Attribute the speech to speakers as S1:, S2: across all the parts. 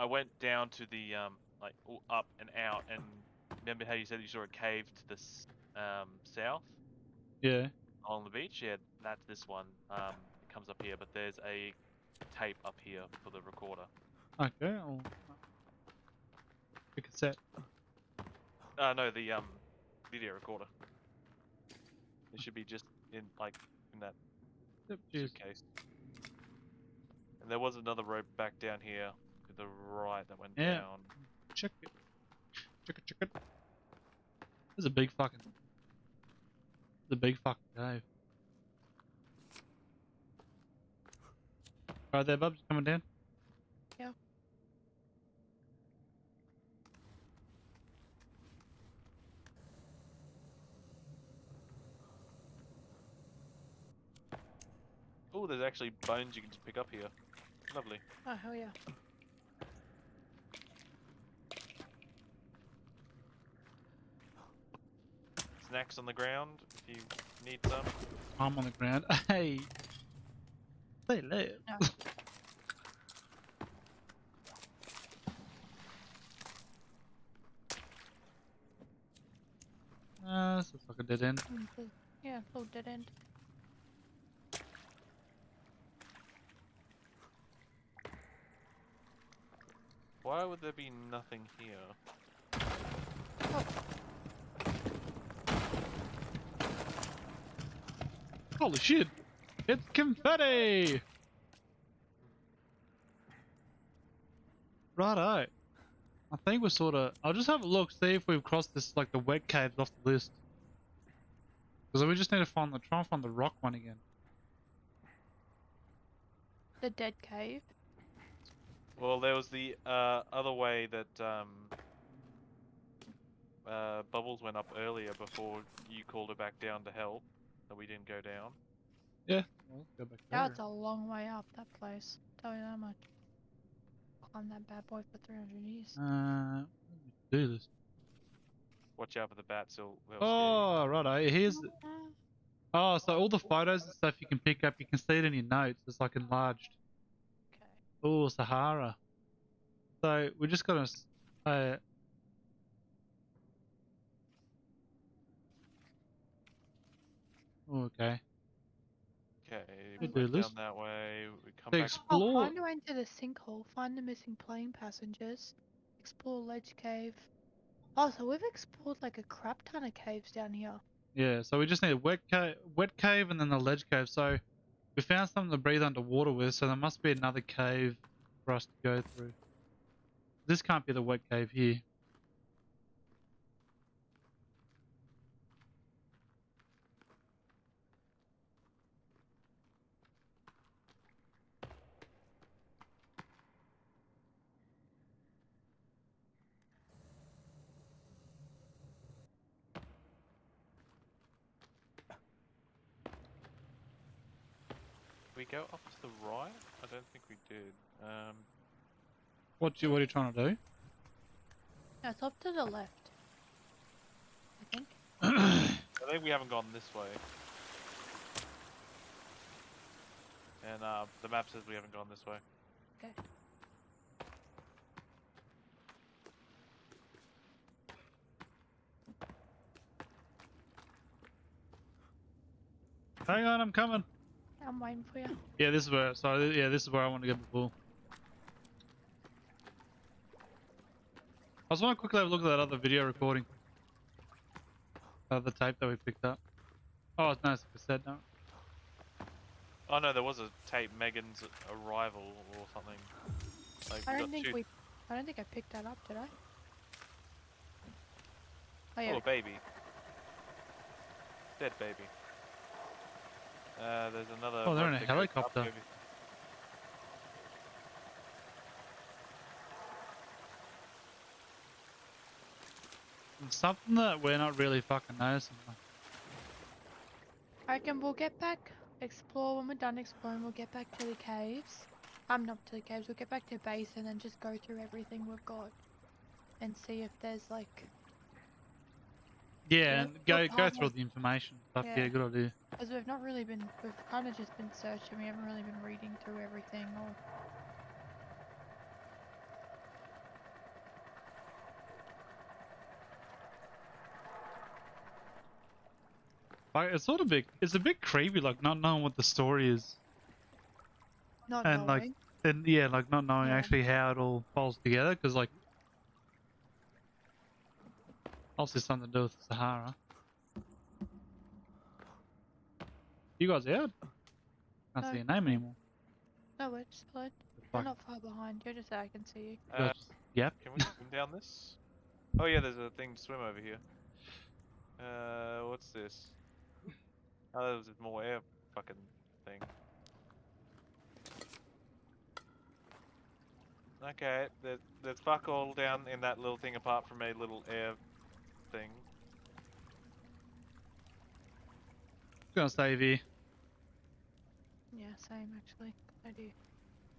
S1: I went down to the um like up and out, and remember how you said you saw a cave to the um south
S2: Yeah.
S1: on the beach? Yeah, that's this one. Um, it comes up here, but there's a tape up here for the recorder.
S2: Okay. I'll... A set.
S1: Uh, no, the um video recorder. It should be just in like in that
S2: Yep.
S1: Suitcase. And there was another rope back down here to the right that went
S2: Yeah.
S1: down.
S2: Check it. Check it. Check it. There's a big fucking. The big fucking cave. Right there, Bubs. Coming down.
S3: Yeah.
S1: Oh, there's actually bones you can just pick up here. Lovely.
S3: Oh hell yeah.
S1: Snacks on the ground if you need some.
S2: I'm on the ground. Hey. Say live.
S3: No.
S2: Uh, this looks like a dead end.
S3: Mm, so- Yeah, little dead end.
S1: Why would there be nothing here?
S2: Holy shit! It's confetti! Righto. I think we're sort of. I'll just have a look, see if we've crossed this, like the wet caves off the list. Because we just need to find the try and find the rock one again.
S3: The dead cave.
S1: Well, there was the uh, other way that um, uh, Bubbles went up earlier before you called her back down to help. That we didn't go down.
S2: Yeah. Well, go back
S3: Now
S2: there.
S3: it's a long way up that place. Tell you that much. Climb that bad boy for 300 years.
S2: Uh, do this.
S1: Watch out for the bats. They'll, they'll scare you.
S2: Oh, righto. Here's. Oh, so all the photos and stuff you can pick up, you can see it in your notes. It's like enlarged.
S3: Okay.
S2: Oh, Sahara. So we're just gotta. s- Uh, Oh, okay.
S1: Okay,
S2: We
S1: we
S2: do
S1: went
S2: this.
S1: down that way. We come
S2: They
S1: back.
S2: ex-
S3: Oh,
S2: Explore.
S3: find a way into the sinkhole. Find the missing plane passengers. Explore ledge cave. Oh, so we've explored like a crap ton of caves down here.
S2: Yeah, so we just need a wet cave, wet cave, and then the ledge cave. So we found something to breathe underwater with. So there must be another cave for us to go through. This can't be the wet cave here.
S1: We go up to the right? I don't think we did. Um,
S2: What you what are you trying to do?
S3: No, it's up to the left. I think.
S1: I think we haven't gone this way. And uh, the map says we haven't gone this way.
S3: Okay.
S2: Hang on, I'm coming.
S3: I'm waiting for you.
S2: Yeah, this is where. Sorry, yeah, this is where I want to go before. I just want to quickly have a look at that other video recording. Uh, the tape that we picked up. Oh, it's nice. cassette now.
S1: Oh no, there was a tape, Megan's arrival or something. Like,
S3: I don't think
S1: two...
S3: we. I don't think I picked that up, did I? Oh
S1: Oh,
S3: yeah.
S1: a baby. Dead baby. Uh, there's another.
S2: Oh, they're in a
S1: that up
S2: helicopter. Something that we're not really fucking noticing.
S3: I reckon we'll get back, explore when we're done exploring. We'll get back to the caves. I'm not to the caves. We'll get back to base and then just go through everything we've got, and see if there's like.
S2: Yeah, go go through all the information stuff. Yeah,
S3: Yeah.
S2: good idea.
S3: Because we've not really been, we've kind of just been searching. We haven't really been reading through everything or.
S2: Like, it's sort of big. It's a bit creepy, like not knowing what the story is,
S3: Not
S2: And, like, and yeah, like not knowing
S3: Yeah.
S2: actually how it all falls together. Because like, obviously something to do with Sahara. You guys out? Can't
S3: No.
S2: see your name anymore.
S3: No, we're just good.
S2: The
S3: We're not far behind. You're just so I can see you.
S2: You
S1: Uh,
S2: Yep.
S1: can we swim down this? Oh yeah, there's a thing to swim over here. Uh, what's this? Oh, there's more air fucking thing. Okay, there, there's fuck all down in that little thing apart from a little air thing.
S2: Gonna save you.
S3: Yeah, same actually. I do.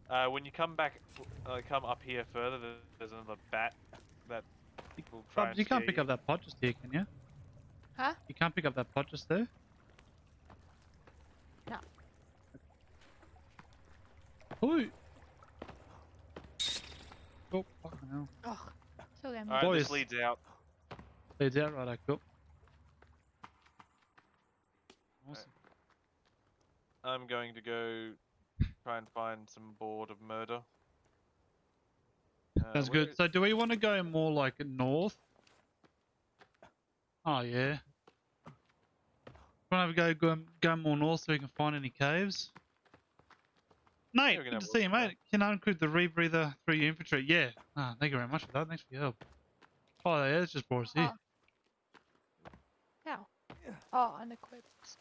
S1: Uh, when you come back, uh, come up here further, there's another bat that will try
S2: Bub,
S1: and
S2: you can't pick
S1: you.
S2: up that pot just here, can you?
S3: Huh?
S2: You can't pick up that pot just there? Ooh. Oh, fucking hell.
S3: Oh, still getting
S1: Alright, this
S2: Boys.
S1: leads out.
S2: Leads out right, cool. Awesome.
S1: I'm going to go try and find some board of murder. Uh,
S2: That's good.
S1: is-
S2: So do we want to go more like north? Oh yeah. Want to go, go go more north so we can find any caves? Nate,
S1: we can
S2: good
S1: have
S2: to see you, mate. Can I include the rebreather through your infantry? Yeah. Ah, thank you very much for that. Thanks for your help. Oh yeah, it's just brought us here.
S3: How? Oh, unequipped.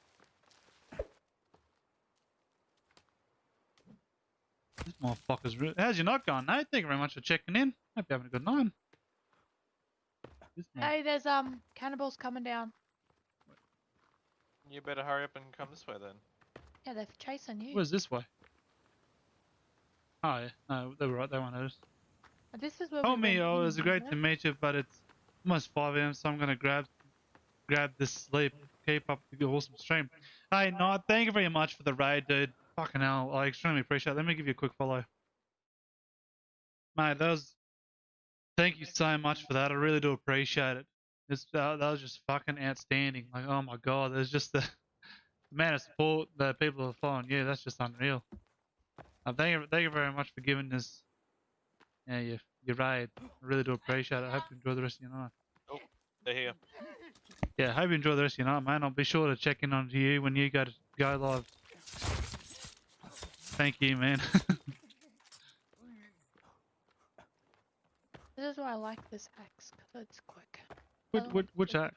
S2: This motherfucker's real. How's your night going, mate? Thank you very much for checking in. Hope you're having a good night.
S3: Hey, there's um cannibals coming down.
S1: You better hurry up and come this way then.
S3: Yeah, they're chasing you.
S2: Where's this way? Oh yeah, no, they were right. They weren't noticed.
S3: This is where
S2: Oh me, oh, it was great to meet you, but it's almost 5 a.m., so I'm gonna grab grab this sleep. Keep up the awesome stream. Hey, Nod, thank you very much for the raid, dude. Fucking hell, I extremely appreciate it. Let me give you a quick follow. Mate, that was. Thank you so much for that. I really do appreciate it. It's, uh, that was just fucking outstanding. Like, oh my god, there's just the, the amount of support that people are following. Yeah, that's just unreal. Uh, thank you, thank you very much for giving this, yeah, your, your raid. I really do appreciate it. I hope you enjoy the rest of your night.
S1: Oh, They're here.
S2: Yeah, hope you enjoy the rest of your night, man. I'll be sure to check in on you when you go to go live. Thank you, man.
S3: This is why I like this axe, because it's quick.
S2: which, which, which axe?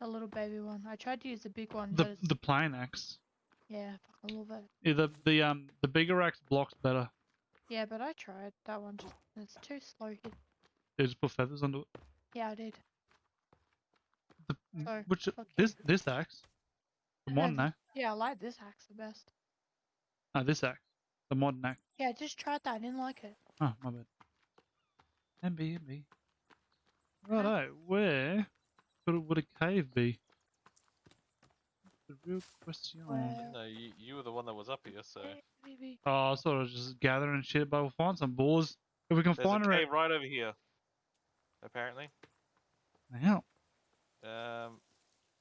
S3: The little baby one. I tried to use the big one,
S2: The
S3: but
S2: the plain axe.
S3: Yeah, I love it.
S2: Yeah, the the um the bigger axe blocks better.
S3: Yeah, but I tried that one. Just it's too slow.
S2: You just put feathers onto it.
S3: Yeah, I did.
S2: The,
S3: So,
S2: which this this axe, the modern axe.
S3: Yeah, I like this axe the best.
S2: No, this axe, the modern axe.
S3: Yeah, I just tried that. I didn't like it.
S2: Oh, my bad. MB, MB. Righto, where could, would a cave be? The real question.
S1: No, you, you were the one that was up here, so.
S3: Maybe.
S2: Oh, I sort of just gathering shit, but we'll find some boars. If we can
S1: There's a
S2: find
S1: cave right over here. Apparently.
S2: out.
S1: Um,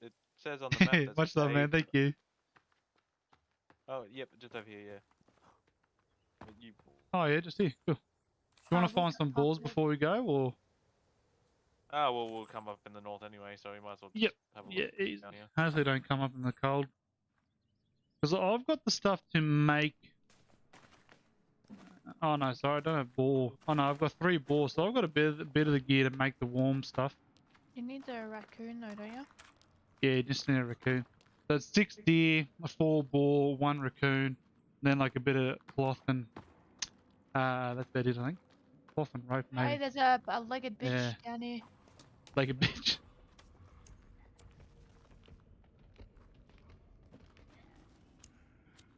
S1: it says on the map.
S2: Hey,
S1: there's a
S2: much love, man. Thank you.
S1: Oh, yep, just over here, yeah. You,
S2: Oh, yeah, just here. Cool. You want to find some
S3: up
S2: boars before we go, or?
S1: Ah, well, we'll come up in the north anyway, so we might as well just
S2: Yep,
S1: have a
S2: Yeah,
S1: look
S2: easy.
S1: down here.
S2: Hopefully, don't come up in the cold. Because I've got the stuff to make. Oh no, sorry, I don't have boar. Oh no, I've got three boars, so I've got a bit, a bit of the gear to make the warm stuff.
S3: You need the raccoon though, don't you?
S2: Yeah, just need a raccoon. So it's six deer, a four boar, one raccoon, then like a bit of cloth and uh, that's about it, I think. Cloth and rope,
S3: Hey, there's a, a legged bitch
S2: Yeah.
S3: down here.
S2: Like a bitch.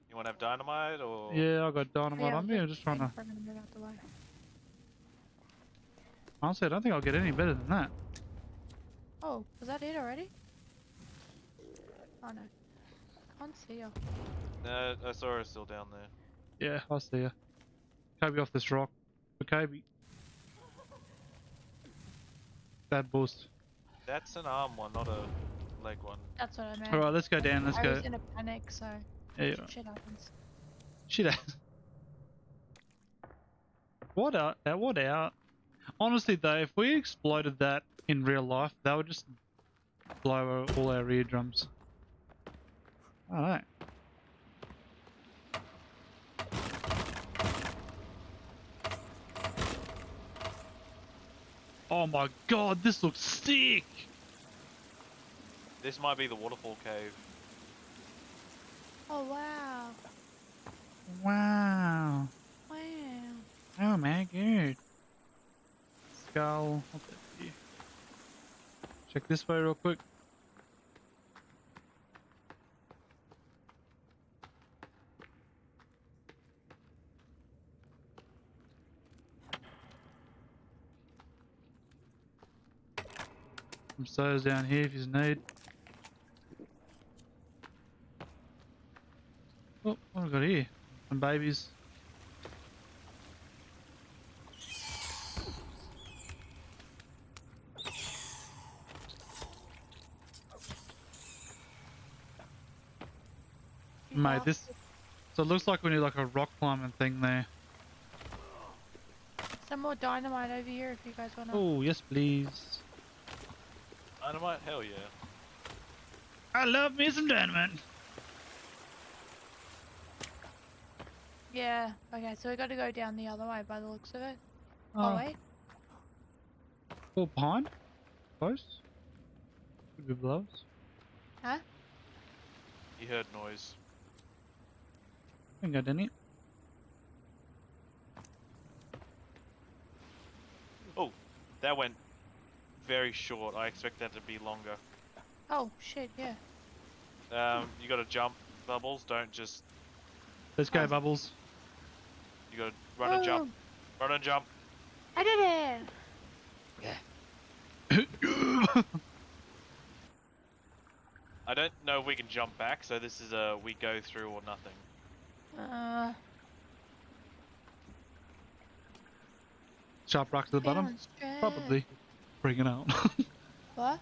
S1: You want to have dynamite, or?
S2: Yeah, I got dynamite
S3: Yeah,
S2: on me. I'm just trying to.
S3: I'm gonna move out the way.
S2: Honestly, I don't think I'll get any better than that.
S3: Oh, was that it already? Oh no. I Can't see her.
S1: No, I saw her still down there.
S2: Yeah, I see ya. Kobe off this rock. For Kobe. Bad boost.
S1: That's an arm one, not a leg one.
S3: That's what I meant.
S2: Alright, let's go down. Let's
S3: I
S2: go.
S3: was in a panic, so
S2: Yeah.
S3: shit happens.
S2: Shit. happens. What out? uh, What out? Honestly, though, if we exploded that in real life, that would just blow all our eardrums. Alright. Oh my god, this looks sick!
S1: This might be the waterfall cave.
S3: Oh wow.
S2: Wow.
S3: Wow.
S2: Oh my god. Skull. What's that here? Check this way real quick. Some sodas down here if you need. Oh, what have we got here? Some babies. Mate, this- So it looks like we need like a rock climbing thing there.
S3: Some more dynamite over here if you guys wanna.
S2: Oh, yes please.
S1: Dynamite? Hell yeah.
S2: I love me some dynamite.
S3: Yeah. Okay, so we got to go down the other way by the looks of it. Oh,
S2: Oh,
S3: wait.
S2: full pond? Close? Could be blows.
S3: Huh?
S1: You heard noise.
S2: Ain't got any.
S1: Oh, that went very short. I expect that to be longer.
S3: Oh shit. Yeah.
S1: Um, you gotta jump, Bubbles. Don't just.
S2: Let's go,
S3: Oh.
S2: Bubbles.
S1: You gotta run and jump. Run and jump.
S3: Oh, I did it. Yeah.
S1: I don't know if we can jump back, so this is a we go through or nothing.
S3: Uh.
S2: Sharp rock to the bottom?
S3: feeling stressed.
S2: Probably. Bring it out.
S3: What?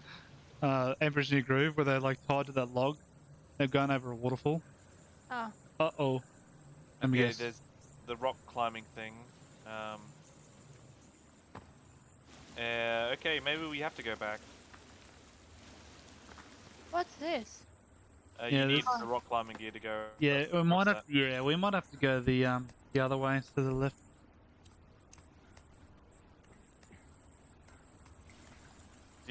S2: uh, Emperor's New Groove, where they're like tied to that log. They've gone over a waterfall.
S3: Oh.
S2: Uh oh. Let me
S1: Okay,
S2: guess.
S1: there's the rock climbing thing. Um. Uh, okay, maybe we have to go back.
S3: What's this?
S1: Uh,
S2: Yeah,
S1: you need the rock climbing gear to go.
S2: Yeah, we
S1: across
S2: might
S1: that.
S2: have. Yeah, we might have to go the um the other way to the left.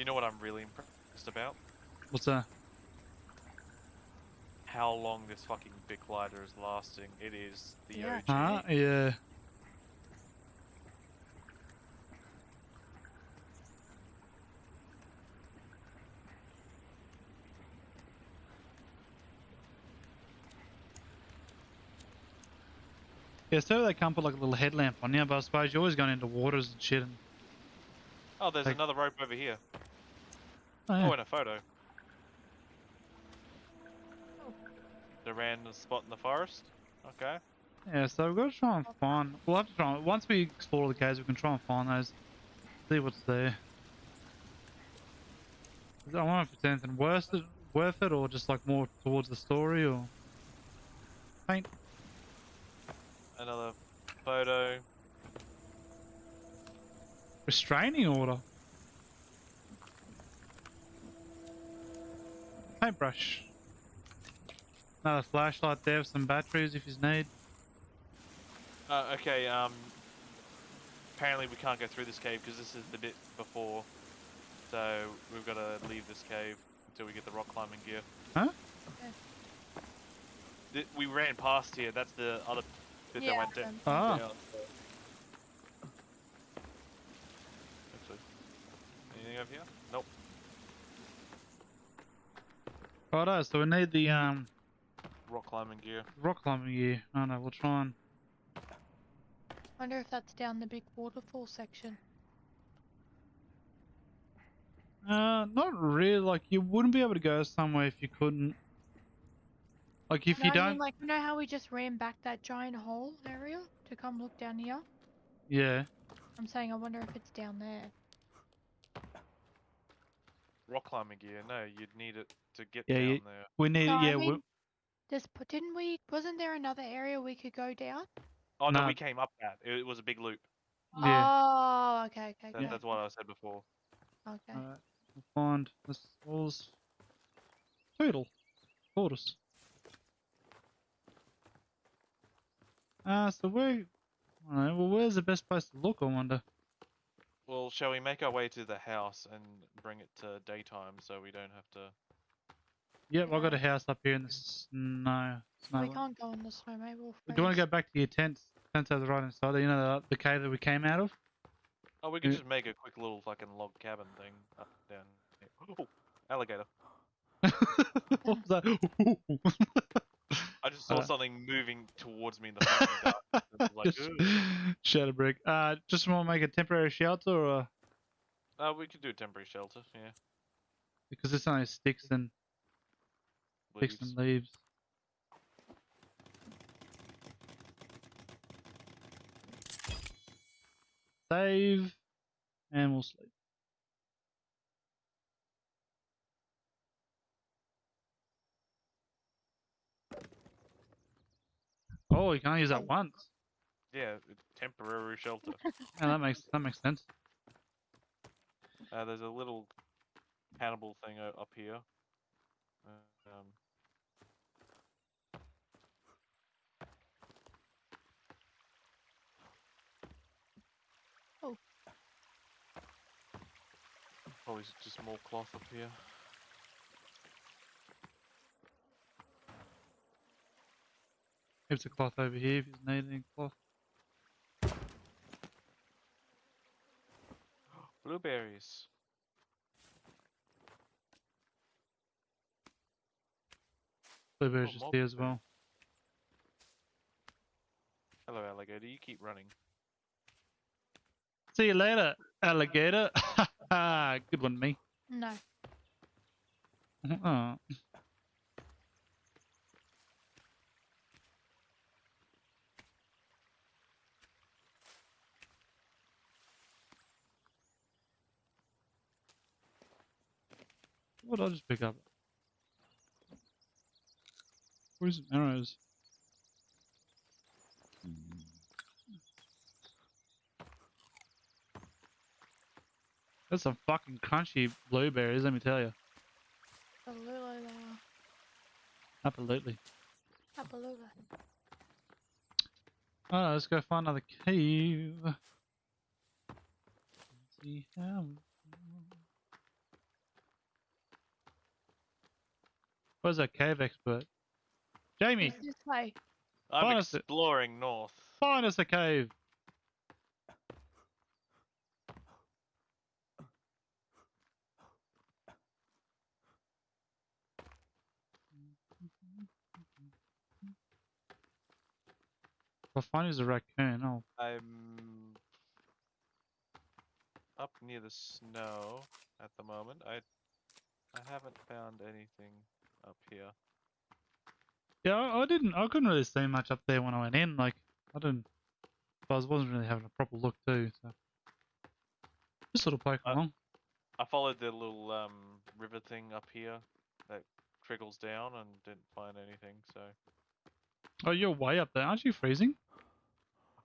S1: You know what I'm really impressed about?
S2: What's that?
S1: How long this fucking big glider is lasting. It is the
S3: Yeah.
S1: OG.
S2: Huh? Yeah. Yeah, so they can't put like a little headlamp on you, but I suppose you're always going into waters and shit. And,
S1: Oh, there's
S2: Like-
S1: another rope over here.
S2: Oh, yeah.
S1: Oh, and a photo. The random spot in the forest. Okay.
S2: Yeah, so we've got to try and find. We'll have to try. And, once we explore the caves, we can try and find those. See what's there. I wonder if it's anything worth it, worth it, or just like more towards the story, or paint.
S1: Another photo.
S2: Restraining order. Paintbrush. Another flashlight there some batteries if you need.
S1: Uh, okay, um... Apparently we can't go through this cave because this is the bit before. So we've got to leave this cave until we get the rock climbing gear.
S2: Huh?
S3: Okay.
S1: Th- we ran past here. That's the other bit that went down.
S2: Ah.
S1: down, so- Actually, anything over here? Nope.
S2: Righto, so we need the um
S1: Rock climbing gear.
S2: rock climbing gear. I know, we'll try and
S3: Wonder if that's down the big waterfall section.
S2: Uh, not really. Like, you wouldn't be able to go somewhere if you couldn't. Like, if
S3: No,
S2: you don't.
S3: mean, like, you know how we just ran back that giant hole area to come look down here?
S2: Yeah.
S3: I'm saying I wonder if it's down there.
S1: Rock climbing gear. No, you'd need it to get
S2: Yeah,
S1: down
S2: you-
S1: there.
S2: We need,
S3: No,
S2: yeah, we,
S3: mean- Just didn't we? Wasn't there another area we could go down?
S1: Oh no,
S2: No.
S1: we came up that. It, it was a big loop.
S2: yeah.
S3: Oh, okay, okay,
S1: That,
S3: okay.
S1: That's what I said before.
S3: Okay.
S2: Alright, we'll find this was turtle tortoise. Ah, so where? Alright, well, where's the best place to look? I wonder.
S1: Well, shall we make our way to the house and bring it to daytime so we don't have to?
S2: Yep, I got a house up here in the snow. snow
S3: we
S2: line.
S3: can't go in the snow, maybe we'll
S2: Do you want to go back to your tents? Tents are the right hand side. You know the, the cave that we came out of.
S1: Oh, we could
S2: Yeah.
S1: just make a quick little fucking log cabin thing up down. Here. Oh, alligator!
S2: what was that?
S1: I just saw
S2: Uh.
S1: something moving towards me in the fucking dark. and like,
S2: Just
S1: "Ugh."
S2: Shadowbrick. Uh, just want to make a temporary shelter, or
S1: Uh, we could do a temporary shelter. Yeah.
S2: because it's only sticks and sticks
S1: leaves.
S2: and leaves. Save, and we'll sleep. Oh, you can only use that once.
S1: Yeah, temporary shelter.
S2: Yeah, that makes that makes sense.
S1: Uh, there's a little cannibal thing up here. Uh, um, Probably just more cloth up here.
S2: Here's a cloth over here if you need any cloth.
S1: Blueberries.
S2: Blueberries
S1: Oh,
S2: just here as well.
S1: Hello, alligator. You keep running.
S2: See you later, alligator. Ah, good one, me.
S3: No.
S2: Oh. What did I just pick up? Where's some arrows? That's some fucking crunchy blueberries, let me tell you.
S3: Absolutely they are.
S2: Absolutely.
S3: Absolutely.
S2: Alright, let's go find another cave. See how. Where's that cave expert? Jamie,
S3: It's this way.
S1: I'm
S2: Find us a-
S1: exploring north.
S2: find us a cave. I find is a raccoon. Oh,
S1: I'm up near the snow at the moment. I I haven't found anything up here.
S2: yeah, I, I didn't. I couldn't really see much up there when I went in. Like, I didn't. I was- wasn't really having a proper look too. So, just sort of poke
S1: Uh,
S2: along.
S1: I followed the little um river thing up here that trickles down and didn't find anything. So
S2: Oh, you're way up there. Aren't you freezing?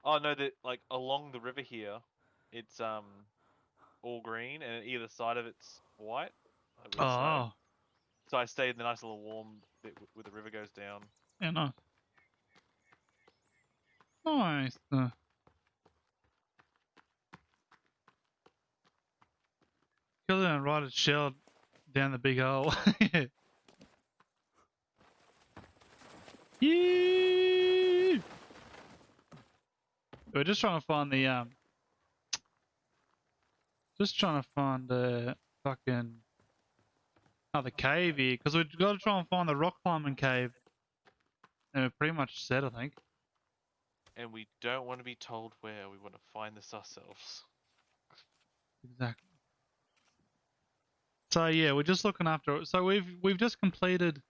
S1: oh no, that like along the river here, it's um all green and either side of it's white.
S2: Oh,
S1: So I stayed in the nice little warm bit where the river goes down.
S2: yeah, nice. Nice. Uh, Kill it and ride its shell down the big hole. Yee! We're just trying to find the um. Just trying to find the fucking another cave here because we've got to try and find the rock climbing cave. And we're pretty much set, I think.
S1: And we don't want to be told where. We want to find this ourselves.
S2: Exactly. So yeah, we're just looking after it. So we've we've just completed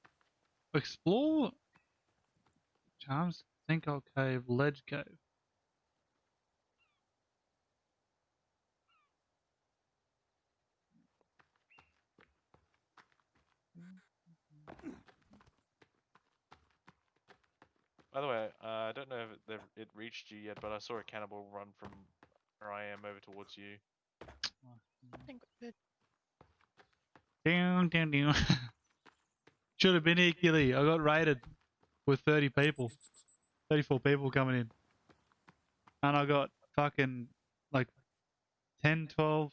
S2: explore Arms, Sinkhole cave Ledge cave.
S1: By the way, uh, I don't know if it reached you yet, but I saw a cannibal run from where I am over towards you.
S3: I think we're good.
S2: Should have been here, Gilly. I got raided with 30 people. 34 people coming in. And I got fucking like 10, 12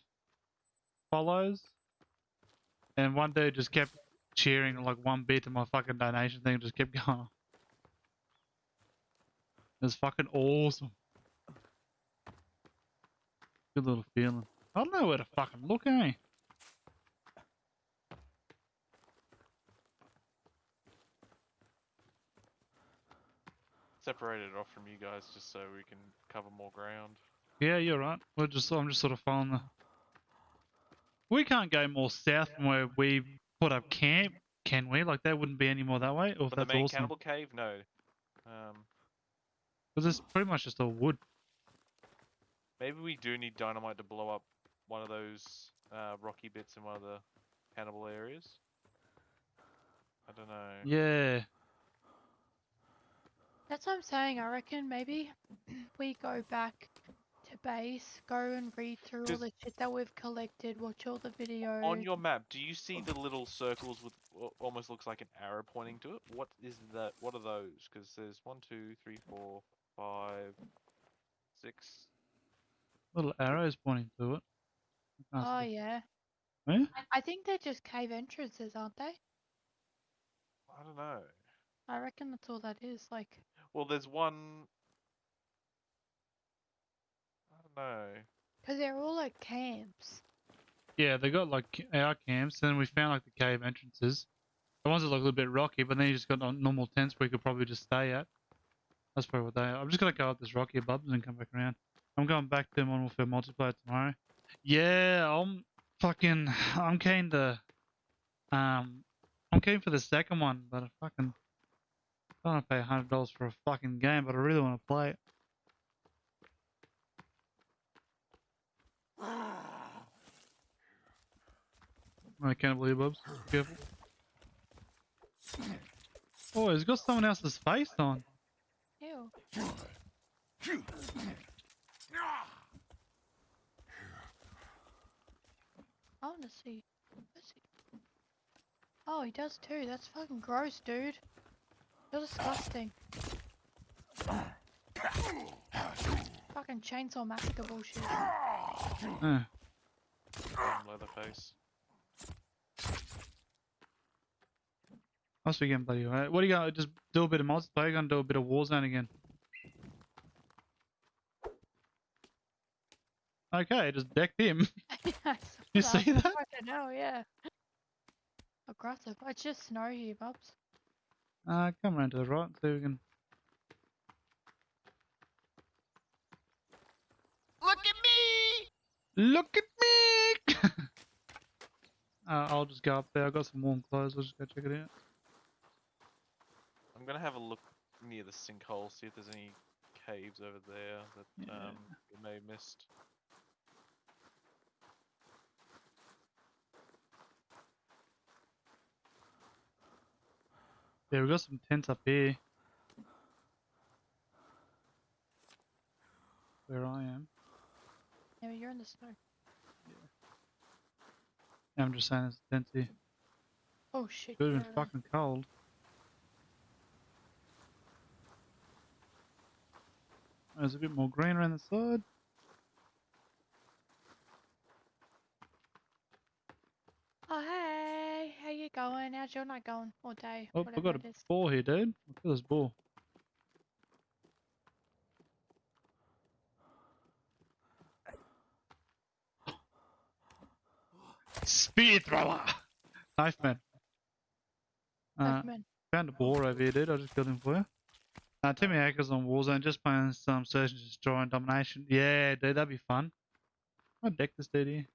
S2: follows. And one dude just kept cheering like one bit of my fucking donation thing just kept going. It was fucking awesome. Good little feeling. I don't know where to fucking look, eh?
S1: Separated off from you guys just so we can cover more ground.
S2: Yeah, you're right. We're just I'm just sort of following the. We can't go more south from where we put up camp, can we? Like that wouldn't be any more that way. Or
S1: the main
S2: awesome.
S1: cannibal cave, no. Um,
S2: Because it's pretty much just all wood.
S1: maybe we do need dynamite to blow up one of those uh, rocky bits in one of the cannibal areas. I don't know.
S2: Yeah.
S3: That's what I'm saying. I reckon maybe we go back to base, go and read through all the shit that we've collected, watch all the videos.
S1: On your map, do you see the little circles with what almost looks like an arrow pointing to it? What is that? What are those? Because there's one, two, three, four, five, six.
S2: Little arrows pointing to it.
S3: Oh
S2: see.
S3: yeah.
S2: Yeah?
S3: I- I think they're just cave entrances, aren't they?
S1: I don't know.
S3: I reckon that's all that is. Like,
S1: Well, there's one. I don't know.
S3: because they're all like camps.
S2: Yeah, they got like our camps, and then we found like the cave entrances. The ones that look a little bit rocky, but then you just got normal tents where you could probably just stay at. That's probably what they are. I'm just gonna go up this rocky above and come back around. I'm going back to Modern Warfare multiplayer tomorrow. Yeah, I'm fucking. I'm keen to. Um, I'm keen for the second one, but I fucking don't want to pay hundred dollars for a fucking game, but I really want to play it. My cannibal earbuds. Be careful. Oh, he's got someone else's face on.
S3: Ew. I want to see. Oh, he does too. That's fucking gross, dude. You're disgusting. fucking chainsaw massacre bullshit.
S2: Uh,
S1: Leatherface.
S2: must be getting bloody right. What are you gonna just do a bit of multiplayer? Gonna do a bit of Warzone again? Okay, just decked him. You see that?
S3: Fucking hell, yeah. Aggressive. It's just snow here, bubs.
S2: Uh, come around to the right, so we can.
S4: Look at me!
S2: Look at me! uh, I'll just go up there. I've got some warm clothes. I'll just go check it out.
S1: I'm gonna have a look near the sinkhole, see if there's any caves over there that
S2: Yeah.
S1: um we may have missed.
S2: Yeah, we got some tents up here. Where I am.
S3: Yeah, but you're in the snow.
S2: Yeah, I'm just saying there's tents here.
S3: Oh shit.
S2: Could have been fucking cold. There's a bit more green around the side.
S3: Oh hey, how you going? How's your night going? All day?
S2: Oh,
S3: whatever
S2: I got a
S3: is.
S2: ball here, dude. Look at this ball. Spear thrower! Knife man. Uh,
S3: Pokemon.
S2: found a boar over here, dude. I just killed him for you. Uh, Timmy Hackers on Warzone, just playing some Search and Destroy and Domination. Yeah, dude, that'd be fun. I'd deck this dude here.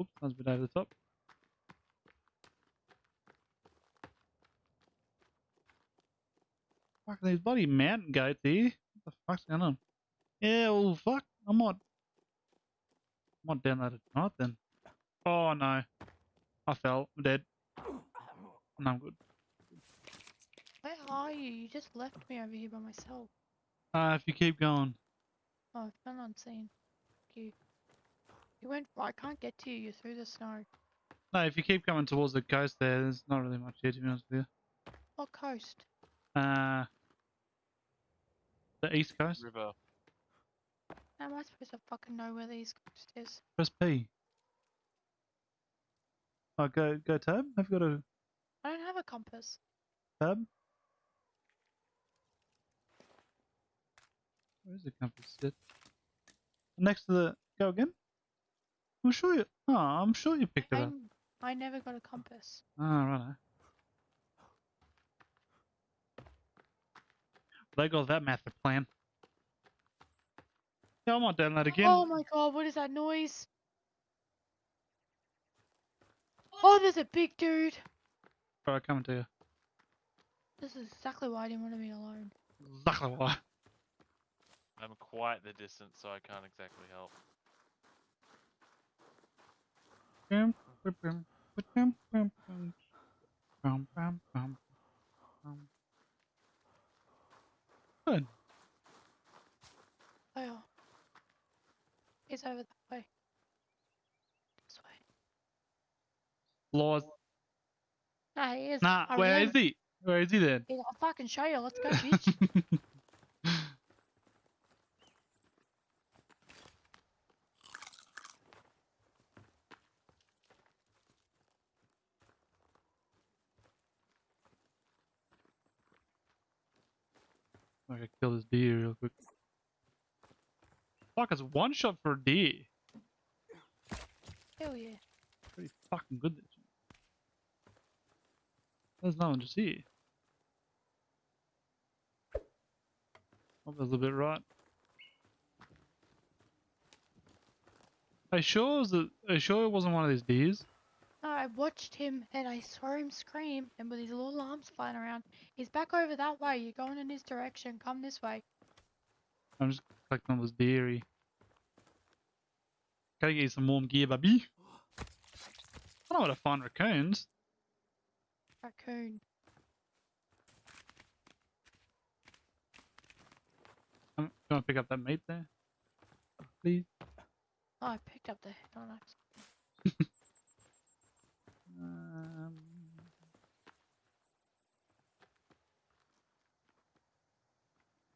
S2: Oops, that was a bit over the top. Fuck these bloody mountain goats here. What the fuck's going on? Yeah, well, fuck. I might. I might download it tonight then. Oh no. I fell. I'm dead. No, I'm good.
S3: Where are you? You just left me over here by myself.
S2: Uh, if you keep going.
S3: Oh, I fell unseen. Thank you. You went. I can't get to you. You're through the snow.
S2: No, if you keep coming towards the coast there, there's not really much here to be honest with you.
S3: What coast?
S2: Uh, the east coast.
S1: River.
S3: How am I supposed to fucking know where the east coast is?
S2: Press P. Oh, go go tab. Have you got a
S3: I don't have a compass.
S2: tab? Where's the compass sit? Next to the go again. I'm sure you. Oh, I'm sure you picked it up.
S3: I never got a compass.
S2: Ah, oh, right. They got that method plan. Yeah, want doing that again.
S3: Oh my god, what is that noise? Oh, there's a big dude.
S2: Alright, coming to you.
S3: This is exactly why I didn't want to be alone.
S2: Exactly why.
S1: I'm quite the distance, so I can't exactly help.
S2: Bum, bum, bum, bum, bum, bum, bum, bum, bum, Good.
S3: Oh. He's over that way. This way.
S2: Laws.
S3: Nah, he is.
S2: Nah,
S3: I
S2: where is he? Where is he then?
S3: I'll fucking show you. Let's go, bitch.
S2: I gotta kill this deer real quick. Fuck, it's one shot for D.
S3: Hell yeah.
S2: Pretty fucking good. There's no one to see. Oh, that's a little bit right. Are you sure it was are you sure it wasn't one of these deers?
S3: I watched him and I saw him scream and with his little arms flying around. He's back over that way. You're going in his direction. Come this way.
S2: I'm just collecting all this dairy. Gotta get you some warm gear, baby. I don't know where to find raccoons.
S3: Raccoon.
S2: Um, you want to pick up that meat there? Please?
S3: Oh, I picked up the head on axe.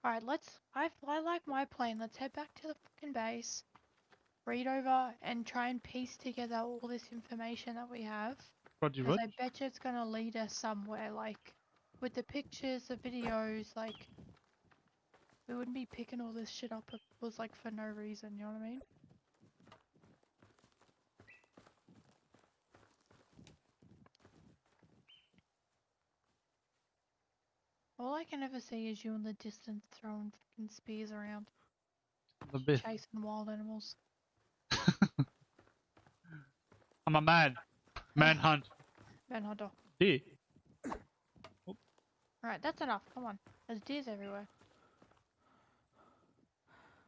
S3: Alright, let's. I, I like my plan. Let's head back to the fucking base. Read over and try and piece together all this information that we have.
S2: Roger,
S3: Because I bet you it's gonna lead us somewhere, like with the pictures, the videos, like we wouldn't be picking all this shit up if it was like for no reason, you know what I mean? All I can ever see is you in the distance throwing fucking spears around,
S2: The bit.
S3: chasing wild animals.
S2: I'm a man. Manhunt.
S3: Manhunter.
S2: Deer.
S3: Alright, that's enough. Come on. There's deers everywhere.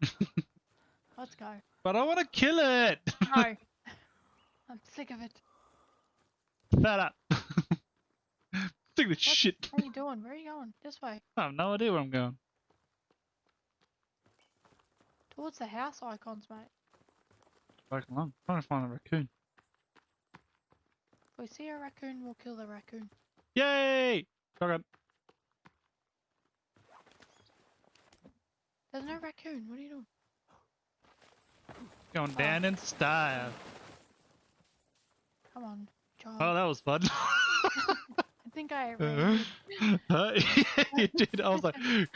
S3: Let's go.
S2: But I want to kill it.
S3: No. I'm sick of it.
S2: Shut up. Sick of this shit.
S3: What are you doing? Where are you going? This way.
S2: I have no idea where I'm going.
S3: Towards the house icons, mate.
S2: Back along. Trying to find a raccoon.
S3: If we see a raccoon, we'll kill the raccoon.
S2: Yay! Shotgun.
S3: There's no raccoon. What are you doing?
S2: Going down in style.
S3: Come on, John.
S2: Oh, that was fun.
S3: I think I ran.
S2: Uh, you did. I was like,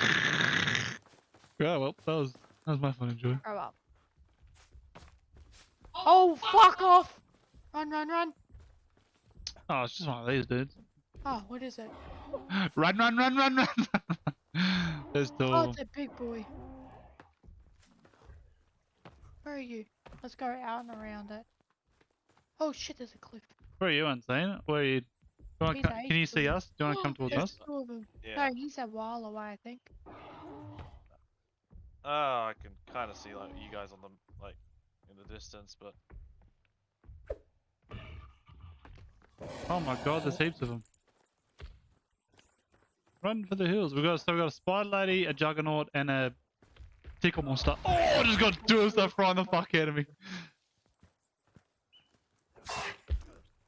S2: yeah. Well, that was that was my fun enjoy.
S3: Grow up. Oh, fuck off! Run, run, run!
S2: Oh, it's just one of these dudes.
S3: Oh, what is it?
S2: Run, run, run, run, run. There's two.
S3: Oh, it's a big boy. Where are you? Let's go out and around it. Oh shit, there's a cliff.
S2: Where are you, Insane? Where are you? Do you wanna can you see us? Do you want to come towards us?
S3: two of them.
S1: Yeah.
S3: No, he's a while away, I think.
S1: Oh, I can kind of see like you guys on the like in the distance, but
S2: Oh my god, there's heaps of them. run for the hills. We got so we got a spider lady, a juggernaut, and a tickle monster. Oh, I just got two of stuff frying the fuck out of me.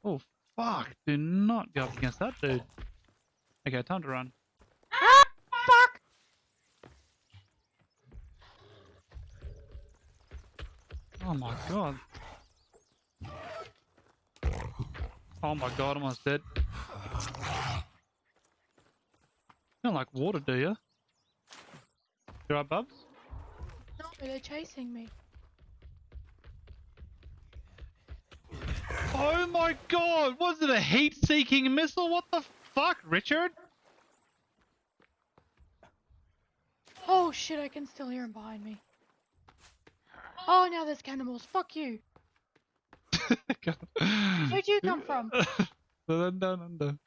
S2: Oh fuck! Do not go up against that dude. Okay, time to run.
S3: Ah, fuck!
S2: Oh my god. Oh my god, I'm almost dead. You don't like water, do you? You right, Bubs?
S3: No, they're chasing me.
S2: Oh my god! Was it a heat-seeking missile? What the fuck, Richard?
S3: Oh shit, I can still hear him behind me. Oh, now there's cannibals. Fuck you. Where'd you come from?
S2: Dun, dun. Did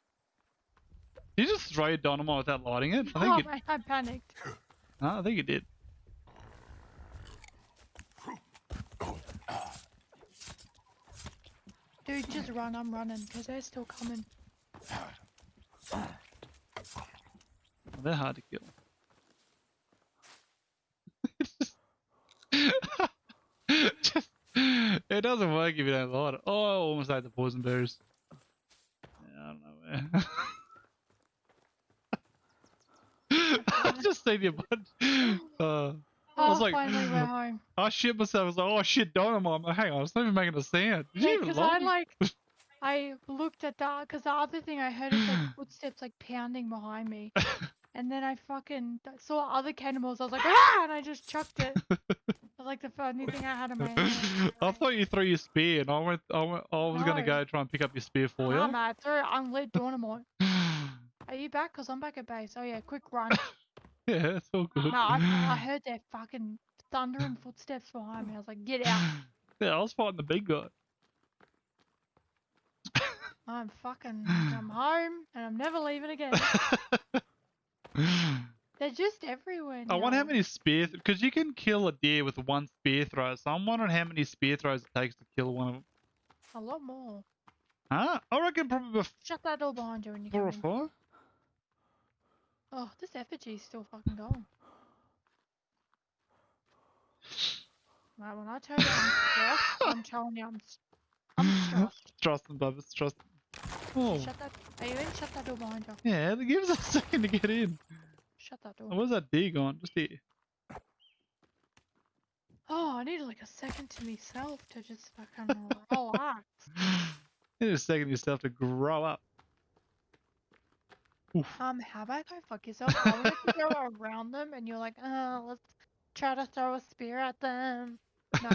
S2: you just throw your dynamite without lighting it? I think
S3: Oh, man, I panicked.
S2: no, I think you did.
S3: Dude, just run. I'm running because they're still coming.
S2: They're hard to kill. Just- it doesn't work if you don't light it. Oh, almost ate the poison berries. Yeah, I don't know where. I just seen your butt. Uh, I
S3: Oh,
S2: was like-
S3: finally we're home.
S2: I shit myself. I was like, oh shit, dynamite. I'm like, hang on, it's not even making a sound. Did
S3: Yeah, because I like, I looked at that because the other thing I heard is like footsteps like pounding behind me, and then I fucking saw other cannibals. I was like, ah, and I just chucked it. That's like the only thing I had in my hand.
S2: I thought you threw your spear, and I went. I, went, I was gonna go try and pick up your spear for
S3: Nah,
S2: you.
S3: man, I threw it unlit dynamite. Are you back? Cause I'm back at base. Oh yeah, quick run.
S2: yeah, it's all good.
S3: no, I, I heard their fucking thundering footsteps behind me. I was like, get out.
S2: Yeah, I was fighting the big guy.
S3: I'm fucking. I'm home and I'm never leaving again. They're just everywhere.
S2: I wonder how
S3: now.
S2: many spear because you can kill a deer with one spear throw. So I'm wondering how many spear throws it takes to kill one of them.
S3: A lot more.
S2: Huh? I reckon probably
S3: Shut that door behind you when you
S2: four or five.
S3: Oh, this effigy's still fucking going. Right, when I tell you I'm stressed, I'm telling you I'm, I'm stressed.
S2: Trust them, Bubba. Trust. Oh,
S3: Shut that. Are you in? Shut that door behind you.
S2: yeah. it gives us a second to get in.
S3: Shut that door.
S2: Oh, where's that D gone? Just here.
S3: Oh, I need like a second to myself to just fucking relax.
S2: Need a second yourself to grow up. Oof.
S3: Um, how about go fuck yourself? I wanted to go around them, and you're like, oh, let's try to throw a spear at them. No,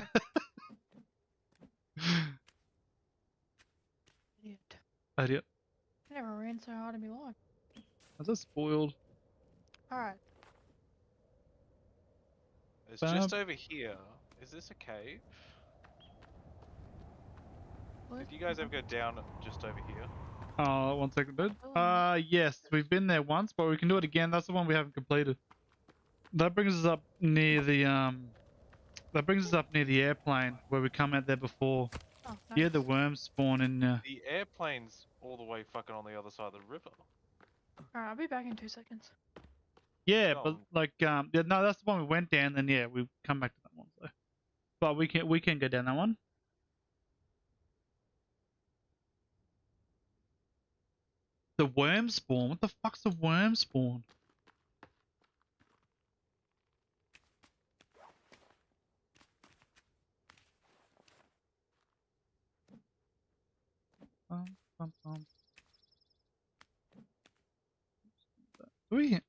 S3: idiot.
S2: Idiot.
S3: I never ran so hard in my life.
S2: Is that spoiled?
S3: Alright.
S1: It's just over here. Is this a cave?
S3: What?
S1: Did you guys ever go down just over here?
S2: Oh, one second, dude.
S3: Oh.
S2: Uh, yes, we've been there once, but we can do it again. That's the one we haven't completed. That brings us up near the um. That brings us up near the airplane where we come out there before.
S3: Oh,
S2: Yeah, the
S3: nice.
S2: worms spawn in. Uh,
S1: The airplane's all the way fucking on the other side of the river.
S3: Alright, I'll be back in two seconds.
S2: yeah,
S1: Oh.
S2: but like um, yeah, no, that's the one we went down. Then yeah, we come back to that one. So, but we can we can go down that one. The worm spawn. What the fuck's a worm spawn? Bum, bum, bum. We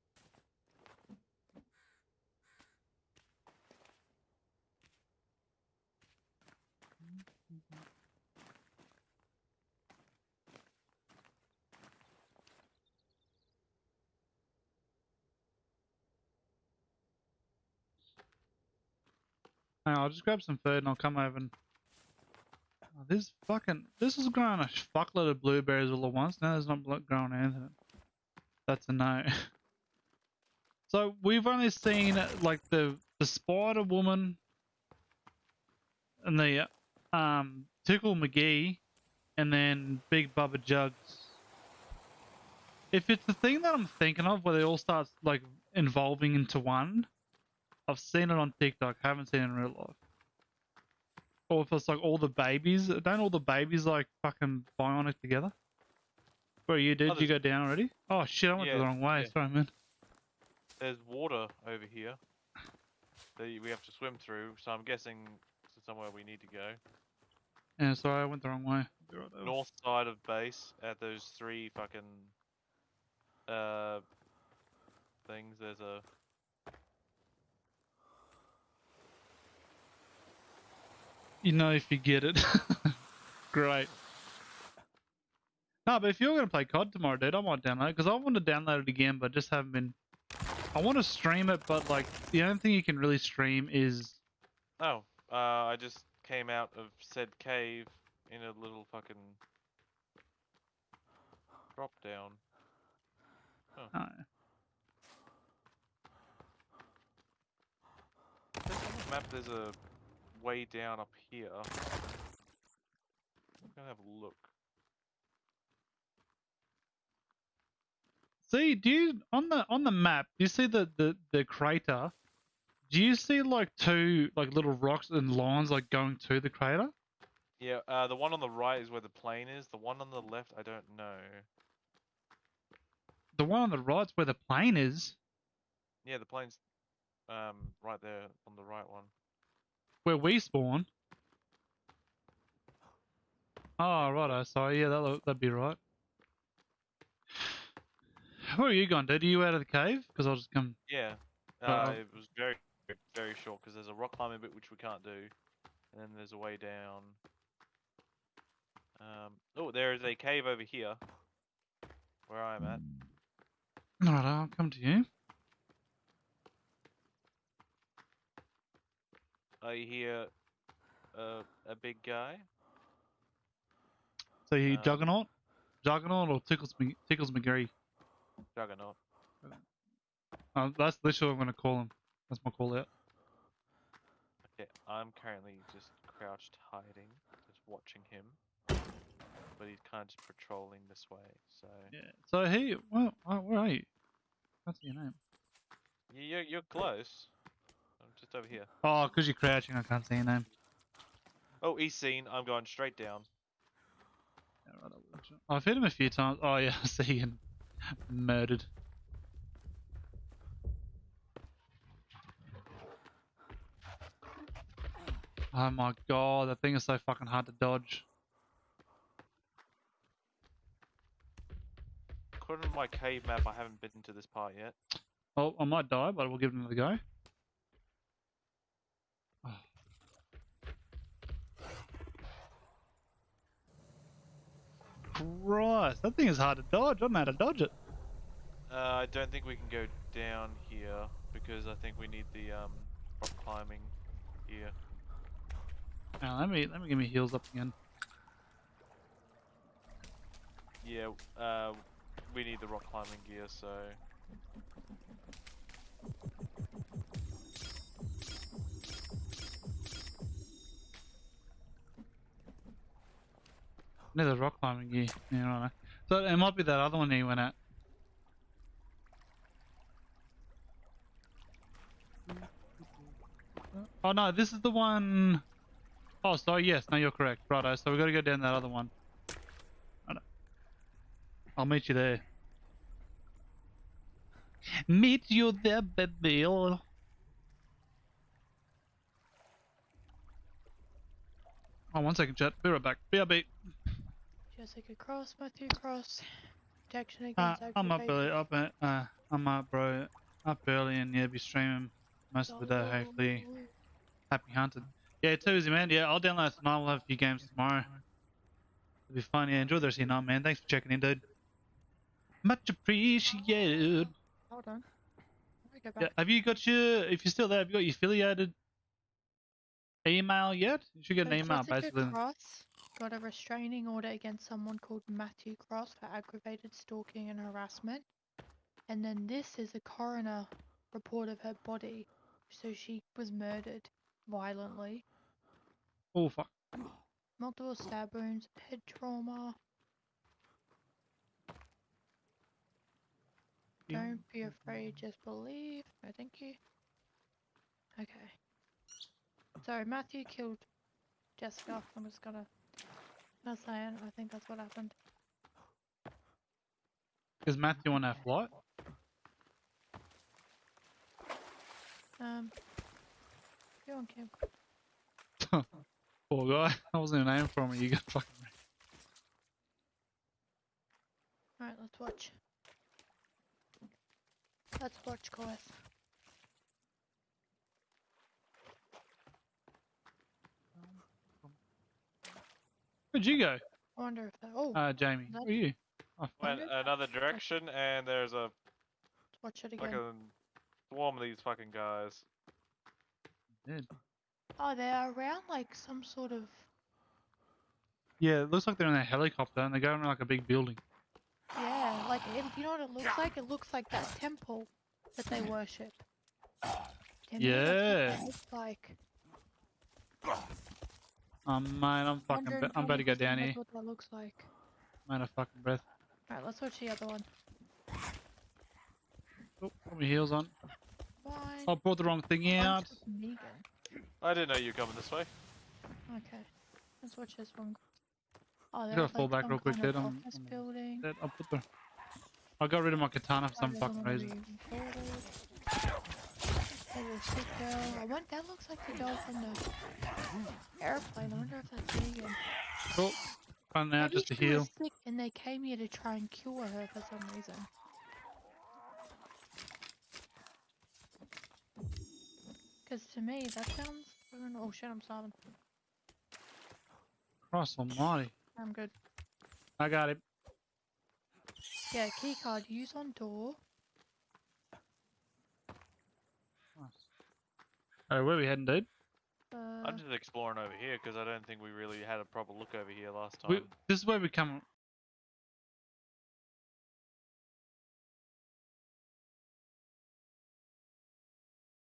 S2: Hang on, I'll just grab some food and I'll come over and. Oh, this fucking. This is growing a fuckload of blueberries all at once. Now there's not growing anything. That's a no. so we've only seen like the the Spider Woman and the um Tickle McGee and then Big Bubba Jugs. If it's the thing that I'm thinking of, where they all start like involving into one, I've seen it on TikTok. Haven't seen it in real life. Or if it's like all the babies, don't all the babies like fucking bionic together? Where you did?
S1: Oh,
S2: you go down already? Oh shit! I went
S1: Yeah,
S2: the wrong way.
S1: yeah.
S2: Sorry, man.
S1: There's water over here that we have to swim through, so I'm guessing to somewhere we need to go.
S2: Yeah, sorry, I went the wrong way.
S1: North side of base at those three fucking uh things. There's a
S2: You know if you get it. Great. No, but if you're gonna play COD tomorrow, dude, I might download it. because I want to download it again, but just haven't been. I want to stream it, but like the only thing you can really stream is
S1: oh, uh, I just came out of said cave in a little fucking drop down.
S2: uh,
S1: on the map. There's a way down up here. I'm gonna have a look.
S2: See, do you on the on the map? Do you see the the the crater? Do you see like two like little rocks and lines like going to the crater?
S1: Yeah, uh, the one on the right is where the plane is. The one on the left, I don't know.
S2: The one on the right's where the plane is.
S1: Yeah, the plane's um right there on the right one.
S2: Where we spawn. Oh, righto. Sorry, yeah, that that'd be right. Where are you going, dude? Are you out of the cave? Because I'll just come.
S1: Yeah,
S2: Uh,
S1: uh, it was very very short because there's a rock climbing bit which we can't do, and then there's a way down. Um, oh, there is a cave over here, where I'm at.
S2: Alright, I'll come to you.
S1: I hear uh, a big guy.
S2: So you
S1: Um,
S2: Juggernaut? Juggernaut or Tickles, Tickles McGarry?
S1: Juggernaut.
S2: Uh, that's literally what I'm going to call him. That's my call out.
S1: Okay, I'm currently just crouched hiding, just watching him. But he's kind of just patrolling this way, so...
S2: Yeah. So he, well, uh, where are you? That's your name.
S1: You're, you're close. I'm just over here.
S2: Oh, because you're crouching, I can't see your name.
S1: Oh, he's seen. I'm going straight down.
S2: Yeah, right, I will. I've hit him a few times. Oh yeah, I see him murdered. Oh my god, that thing is so fucking hard to dodge.
S1: According to my cave map, I haven't been to this part yet.
S2: Oh, I might die, but we'll give it another go. Christ, that thing is hard to dodge. I don't know how to dodge it.
S1: Uh, I don't think we can go down here because I think we need the um, rock climbing here.
S2: Now, let me let me get my heels up again.
S1: Yeah, uh, we need the rock climbing gear, so
S2: Need the rock climbing gear. Yeah, right. So it might be that other one you went at. Oh no, this is the one. Oh, sorry. Yes, no, you're correct. Righto. So we got to go down that other one. I'll meet you there. Meet you there, baby. Oh, one second, chat. Be right back. BRB.
S3: Jessica Cross, Matthew Cross. Protection
S2: Uh, I'm up early.
S3: aggravation.
S2: Up, at- uh, I'm up, bro. Up early and yeah, be streaming most of the day. Hopefully, happy hunting. Yeah, too easy, man. Yeah, I'll download tonight. We'll have a few games tomorrow. It'll be fun. Yeah, enjoy the rest of your night, man. Thanks for checking in, dude. Much appreciated.
S3: Hold on. Let me go
S2: Yeah, have you got your? If you're still there, have you got your affiliated email yet? You should get an
S3: So
S2: email,
S3: Jessica
S2: basically.
S3: Cross got a restraining order against someone called Matthew Cross for aggravated stalking and harassment. And then this is a coroner report of her body. So she was murdered violently.
S2: Oh fuck.
S3: Multiple stab wounds, head trauma. Don't be afraid, just believe. No, thank you. Okay. So Matthew killed Jessica. I'm just gonna. Not saying. I think that's what happened.
S2: Is Matthew on our flight?
S3: Um. You on Kim?
S2: Poor guy. I wasn't even aiming for him. You got fucking.
S3: Alright, let's watch. Let's watch, guys.
S2: Where'd you go?
S3: I wonder if that. Oh,
S2: Uh, Jamie.
S3: That-
S2: Where are you? Fuck.
S1: Went another direction, and there's a
S3: let's watch it again.
S1: fucking swarm of these fucking guys.
S2: Dead.
S3: Oh, they're around like some sort of.
S2: Yeah, it looks like they're in a helicopter and they're going around like a big building.
S3: Yeah, like it, you know what it looks like? It looks like that temple that they worship. To me, that's what
S2: Yeah.
S3: it looks like.
S2: Um, mate, I'm fucking. Be- I'm about to go down here.
S3: What that looks like.
S2: I'm out of fucking breath.
S3: Alright, let's watch the other one.
S2: Oh, put my heels on.
S3: Fine.
S2: I brought the wrong thing out.
S3: Bunch of Negan.
S1: I didn't know you were coming this way.
S3: Okay, let's watch this one. Oh,
S2: gotta fall back
S3: some
S2: real quick,
S3: kind of
S2: I'm-
S3: office
S2: I'm-
S3: building.
S2: That- I'll put the. I got rid of my katana for
S3: Oh,
S2: some
S3: there's
S2: fucking
S3: another
S2: reason.
S3: There's a sick girl. I went. That looks like the girl from the airplane. I wonder if that's Negan.
S2: Oh, running out
S3: Maybe
S2: just to heal.
S3: sick and they came here to try and cure her for some reason. Because to me, that sounds. Oh shit, I'm starving.
S2: Christ almighty.
S3: I'm good.
S2: I got it.
S3: Yeah, keycard, use on door.
S2: Alright, where we heading, dude?
S3: Uh,
S1: I'm just exploring over here because I don't think we really had a proper look over here last time.
S2: We, this is where we come